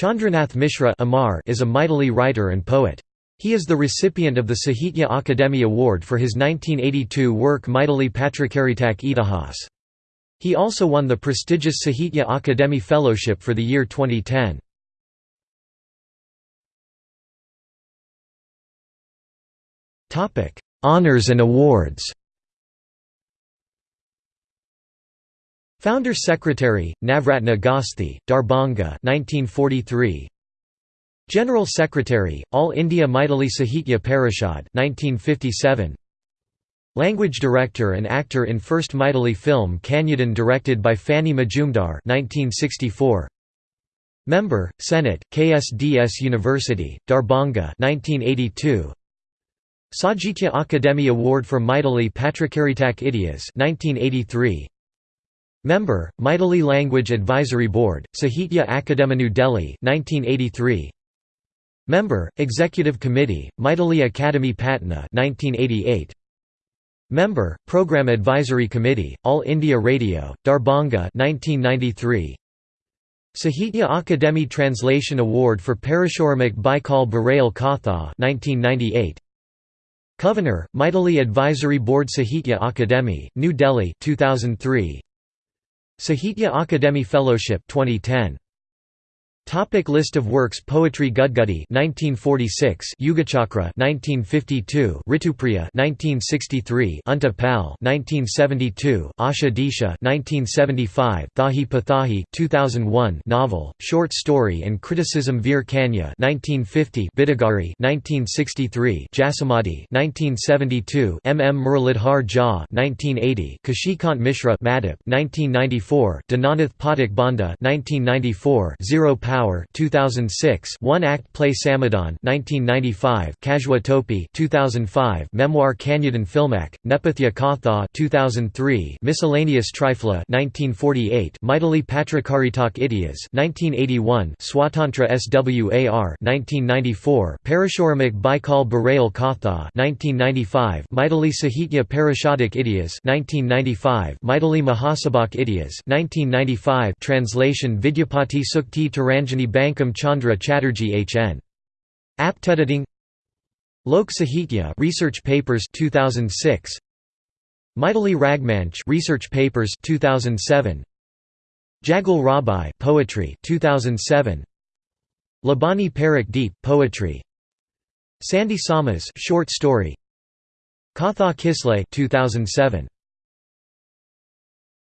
Chandranath Mishra Amar is a Maithili writer and poet. He is the recipient of the Sahitya Akademi Award for his 1982 work Maithili Patrakaritak Itihas. He also won the prestigious Sahitya Akademi Fellowship for the year 2010. Honours and awards Founder Secretary, Navratna Gosthi, Darbhanga 1943. General Secretary, All India Maithili Sahitya Parishad 1957. Language Director and actor in first Maithili film Kanyadan directed by Phani Majumdar 1964. Member, Senate, KSDS University, Darbhanga 1982. Sahitya Akademi Award for Maithili Patrakaritak Itihas 1983. Member, Maithili Language Advisory Board, Sahitya Akademi New Delhi 1983. Member, Executive Committee, Maithili Academy Patna 1988. Member, Program Advisory Committee, All India Radio, Darbhanga 1993. Sahitya Akademi Translation Award for Parashuramuk Baikal Barail Katha 1998. Governor, Maithili Advisory Board Sahitya Akademi, New Delhi 2003. Sahitya Akademi Fellowship 2010 Topic list of works Poetry Gudgudi 1946 Yugachakra 1952 Ritupriya 1963 Unta Pal 1972 Asha Disha 1975 Thahi Pathahi 2001 Novel Short Story and Criticism Veer Kanya 1950 Bidagari 1963 Jasamati 1972 M. M. Muralidhar Jha 1980 Kashikant Mishra Madhap 1994 Dinanath Pathak Banda 1994 Zero Power Power 2006 One Act Play Samadhan 1995 Kajwa Topi 2005 Memoir Kanyadan Filmak Nepathya Katha 2003 Miscellaneous Trifla 1948 Maithili Patrakaritak Itihas 1981 Swatantra Swar 1994 Parashuramuk Baikal Barail Katha 1995 Maithili Sahitya Parashadik Itihas 1995 Maithili Mahasabhak Itihas 1995 Translation Vidyapati Sukti Taranjani Bankim Chandra Chatterjee HN. Aptediting Lok Sahitya Research Papers 2006 Maithili Ragmanch Research Papers 2007 Jagal Rabai Poetry 2007 Labani Parak Deep Poetry. Sandy Samas Short Story. Katha Kisle 2007